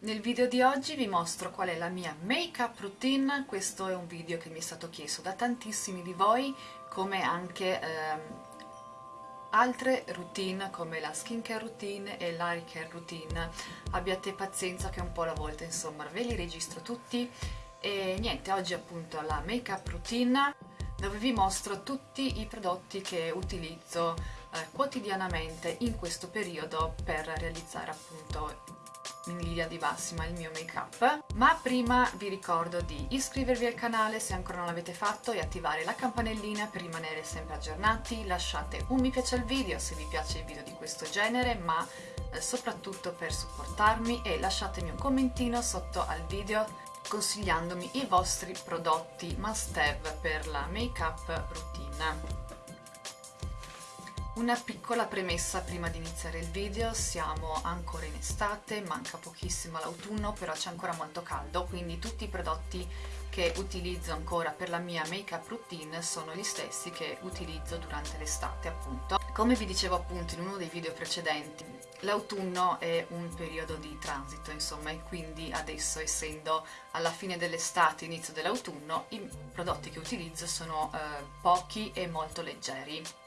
Nel video di oggi vi mostro qual è la mia make-up routine, questo è un video che mi è stato chiesto da tantissimi di voi, come anche ehm, altre routine come la skincare routine e l'hair care routine. Abbiate pazienza che un po' alla volta insomma ve li registro tutti e niente, oggi appunto la make-up routine dove vi mostro tutti i prodotti che utilizzo eh, quotidianamente in questo periodo per realizzare appunto in linea di massima il mio make up ma prima vi ricordo di iscrivervi al canale se ancora non l'avete fatto e attivare la campanellina per rimanere sempre aggiornati. Lasciate un mi piace al video se vi piace il video di questo genere ma eh, soprattutto per supportarmi e lasciatemi un commentino sotto al video consigliandomi i vostri prodotti must have per la make up routine una piccola premessa prima di iniziare il video, siamo ancora in estate, manca pochissimo l'autunno, però c'è ancora molto caldo, quindi tutti i prodotti che utilizzo ancora per la mia make-up routine sono gli stessi che utilizzo durante l'estate appunto. Come vi dicevo appunto in uno dei video precedenti, l'autunno è un periodo di transito insomma e quindi adesso essendo alla fine dell'estate, inizio dell'autunno, i prodotti che utilizzo sono eh, pochi e molto leggeri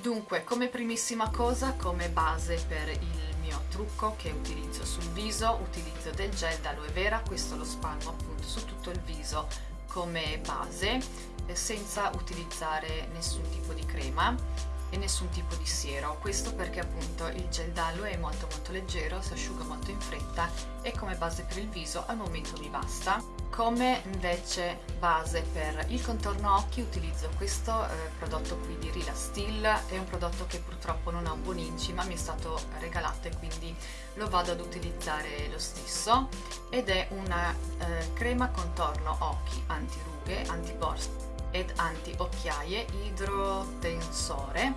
Dunque, come primissima cosa, come base per il mio trucco che utilizzo sul viso, utilizzo del gel d'aloe vera, questo lo spalmo appunto su tutto il viso come base, eh, senza utilizzare nessun tipo di crema e nessun tipo di siero, questo perché appunto il gel d'aloe è molto molto leggero, si asciuga molto in fretta e come base per il viso al momento mi basta come invece base per il contorno occhi utilizzo questo eh, prodotto qui di Rila Still è un prodotto che purtroppo non ha un buon inci ma mi è stato regalato e quindi lo vado ad utilizzare lo stesso. Ed è una eh, crema contorno occhi anti-rughe, anti-borse ed anti-occhiaie idrotensore.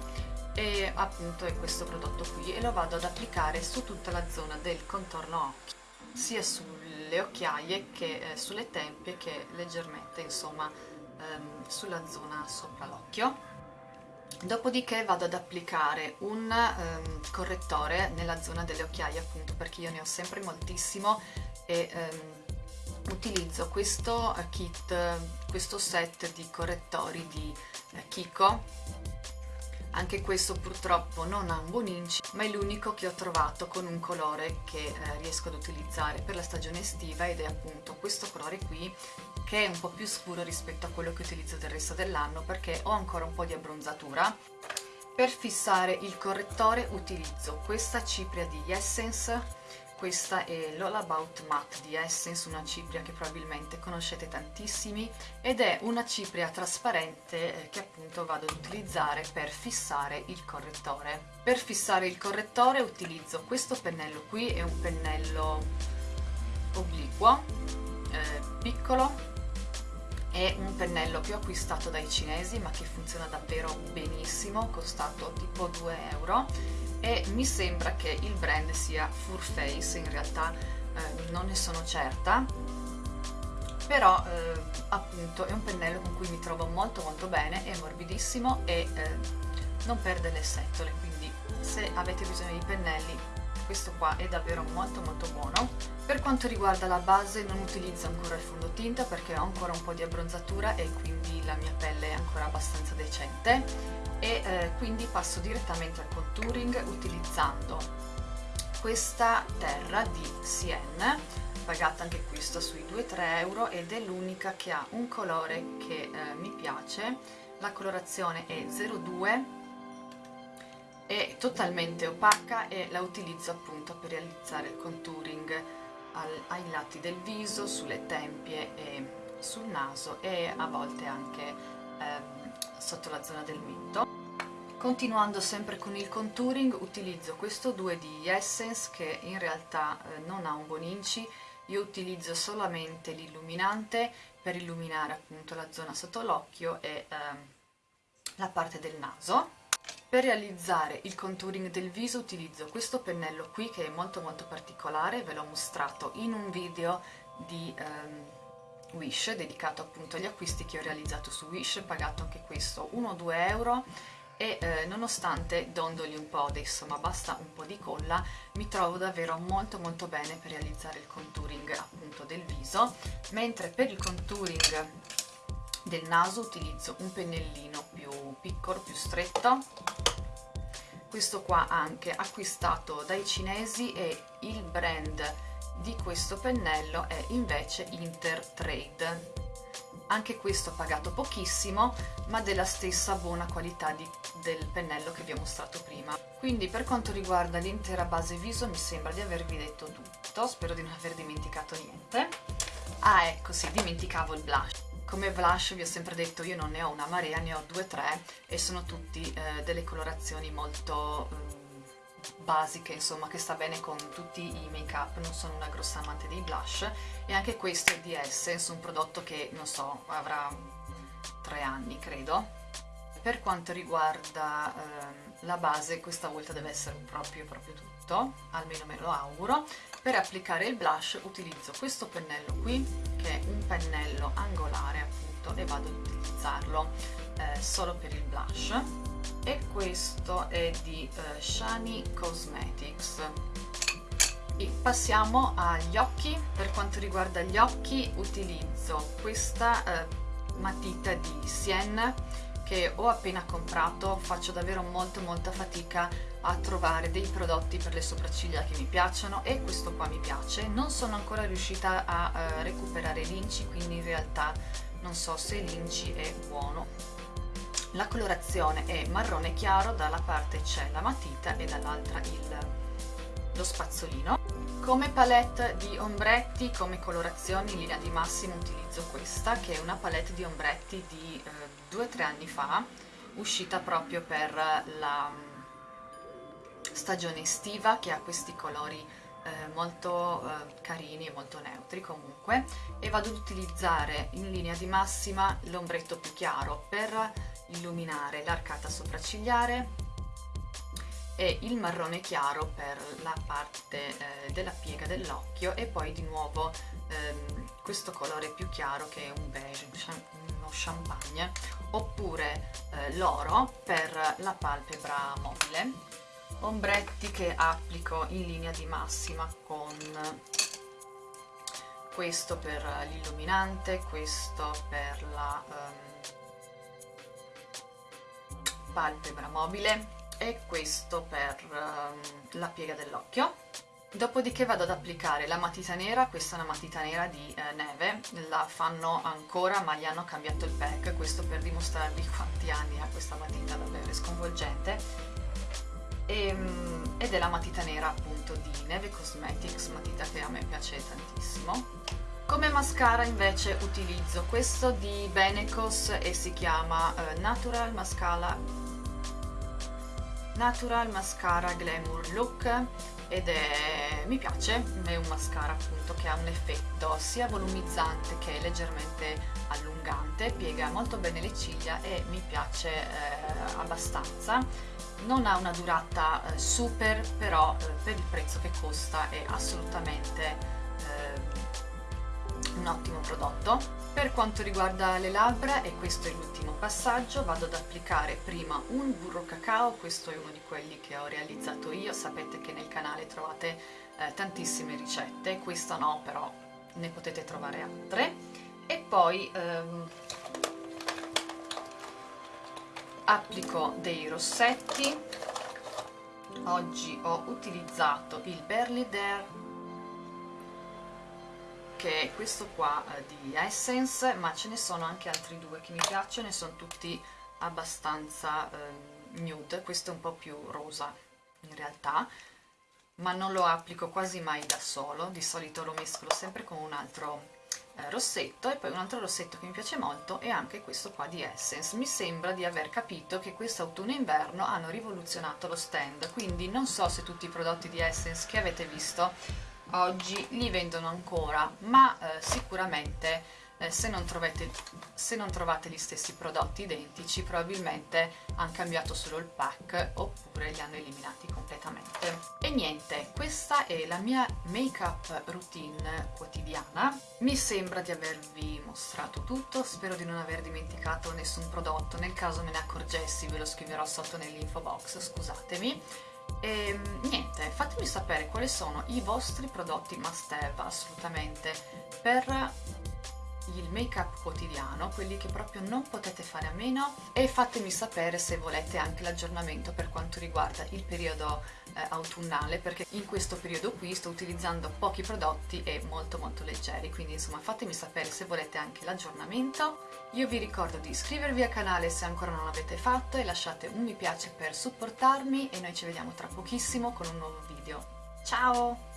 E appunto è questo prodotto qui e lo vado ad applicare su tutta la zona del contorno occhi sia sulle occhiaie che eh, sulle tempie che leggermente insomma ehm, sulla zona sopra l'occhio. Dopodiché vado ad applicare un ehm, correttore nella zona delle occhiaie appunto perché io ne ho sempre moltissimo e ehm, utilizzo questo eh, kit, questo set di correttori di eh, Kiko anche questo purtroppo non ha un buon inci ma è l'unico che ho trovato con un colore che eh, riesco ad utilizzare per la stagione estiva ed è appunto questo colore qui che è un po' più scuro rispetto a quello che utilizzo del resto dell'anno perché ho ancora un po' di abbronzatura. Per fissare il correttore utilizzo questa cipria di Essence questa è l'All About Matte di Essence, una cipria che probabilmente conoscete tantissimi ed è una cipria trasparente eh, che appunto vado ad utilizzare per fissare il correttore. Per fissare il correttore utilizzo questo pennello qui, è un pennello obliquo, eh, piccolo, è un pennello che ho acquistato dai cinesi ma che funziona davvero benissimo, costato tipo 2 euro e mi sembra che il brand sia Furface, in realtà eh, non ne sono certa, però eh, appunto è un pennello con cui mi trovo molto molto bene, è morbidissimo e eh, non perde le setole, quindi se avete bisogno di pennelli questo qua è davvero molto molto buono. Per quanto riguarda la base non utilizzo ancora il fondotinta perché ho ancora un po' di abbronzatura e quindi la mia pelle è ancora abbastanza decente e eh, quindi passo direttamente al contouring utilizzando questa terra di Sienne pagata anche questa sui 2-3 euro ed è l'unica che ha un colore che eh, mi piace la colorazione è 02 è totalmente opaca e la utilizzo appunto per realizzare il contouring al, ai lati del viso, sulle tempie e sul naso e a volte anche eh, sotto la zona del mento. Continuando sempre con il contouring utilizzo questo 2 di Essence che in realtà eh, non ha un buon inci, io utilizzo solamente l'illuminante per illuminare appunto la zona sotto l'occhio e eh, la parte del naso. Per realizzare il contouring del viso utilizzo questo pennello qui che è molto molto particolare, ve l'ho mostrato in un video di ehm, Wish dedicato appunto agli acquisti che ho realizzato su Wish, pagato anche questo 1-2 euro. E eh, nonostante dondoli un po' adesso ma basta un po' di colla mi trovo davvero molto molto bene per realizzare il contouring appunto del viso. Mentre per il contouring del naso utilizzo un pennellino più piccolo, più stretto. Questo qua anche acquistato dai cinesi e il brand di questo pennello è invece Intertrade. Anche questo pagato pochissimo ma della stessa buona qualità di, del pennello che vi ho mostrato prima. Quindi per quanto riguarda l'intera base viso mi sembra di avervi detto tutto. Spero di non aver dimenticato niente. Ah ecco sì dimenticavo il blush come blush vi ho sempre detto io non ne ho una marea ne ho due o tre e sono tutti eh, delle colorazioni molto eh, basiche insomma che sta bene con tutti i make up non sono una grossa amante dei blush e anche questo è di Essence un prodotto che non so avrà tre anni credo. Per quanto riguarda ehm, la base questa volta deve essere proprio proprio tutto almeno me lo auguro per applicare il blush utilizzo questo pennello qui che è un pennello angolare appunto e vado ad utilizzarlo eh, solo per il blush. E questo è di uh, Shani Cosmetics. E passiamo agli occhi. Per quanto riguarda gli occhi utilizzo questa uh, matita di Sienne che ho appena comprato faccio davvero molto molta fatica a trovare dei prodotti per le sopracciglia che mi piacciono e questo qua mi piace non sono ancora riuscita a uh, recuperare l'inci quindi in realtà non so se l'inci è buono la colorazione è marrone chiaro, dalla parte c'è la matita e dall'altra lo spazzolino. Come palette di ombretti, come colorazioni in linea di massimo utilizzo questa, che è una palette di ombretti di 2-3 eh, anni fa, uscita proprio per la mm, stagione estiva, che ha questi colori eh, molto eh, carini e molto neutri comunque, e vado ad utilizzare in linea di massima l'ombretto più chiaro per illuminare l'arcata sopraccigliare e il marrone chiaro per la parte eh, della piega dell'occhio e poi di nuovo ehm, questo colore più chiaro che è un beige, uno champagne oppure eh, l'oro per la palpebra mobile. Ombretti che applico in linea di massima con questo per l'illuminante, questo per la um, palpebra mobile e questo per uh, la piega dell'occhio. Dopodiché vado ad applicare la matita nera questa è una matita nera di eh, neve la fanno ancora ma gli hanno cambiato il pack questo per dimostrarvi quanti anni ha questa matita davvero sconvolgente. E, ehm, ed è la matita nera appunto di Neve Cosmetics matita che a me piace tantissimo. Come mascara invece utilizzo questo di Benecos e si chiama uh, Natural Mascara Natural Mascara Glamour Look ed è, mi piace, è un mascara appunto che ha un effetto sia volumizzante che leggermente allungante, piega molto bene le ciglia e mi piace eh, abbastanza. Non ha una durata eh, super però eh, per il prezzo che costa è assolutamente eh, ottimo prodotto. Per quanto riguarda le labbra, e questo è l'ultimo passaggio, vado ad applicare prima un burro cacao, questo è uno di quelli che ho realizzato io, sapete che nel canale trovate eh, tantissime ricette, questa no, però ne potete trovare altre, e poi ehm, applico dei rossetti, oggi ho utilizzato il Berly Dare che è questo qua eh, di Essence ma ce ne sono anche altri due che mi piacciono e sono tutti abbastanza eh, nude questo è un po' più rosa in realtà ma non lo applico quasi mai da solo. Di solito lo mescolo sempre con un altro eh, rossetto e poi un altro rossetto che mi piace molto è anche questo qua di Essence. Mi sembra di aver capito che questo autunno e inverno hanno rivoluzionato lo stand. Quindi non so se tutti i prodotti di Essence che avete visto oggi li vendono ancora ma eh, sicuramente eh, se, non trovate, se non trovate gli stessi prodotti identici probabilmente hanno cambiato solo il pack oppure li hanno eliminati completamente. E niente, questa è la mia make-up routine quotidiana. Mi sembra di avervi mostrato tutto, spero di non aver dimenticato nessun prodotto, nel caso me ne accorgessi ve lo scriverò sotto nell'info box, scusatemi. E ehm, niente, fatemi sapere quali sono i vostri prodotti must have assolutamente per il make up quotidiano, quelli che proprio non potete fare a meno. E fatemi sapere se volete anche l'aggiornamento per quanto riguarda il periodo eh, autunnale perché in questo periodo qui sto utilizzando pochi prodotti e molto molto leggeri. Quindi insomma fatemi sapere se volete anche l'aggiornamento. Io vi ricordo di iscrivervi al canale se ancora non l'avete fatto e lasciate un mi piace per supportarmi. E noi ci vediamo tra pochissimo con un nuovo video. Ciao